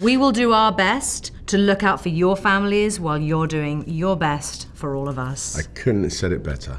We will do our best to look out for your families while you're doing your best for all of us. I couldn't have said it better.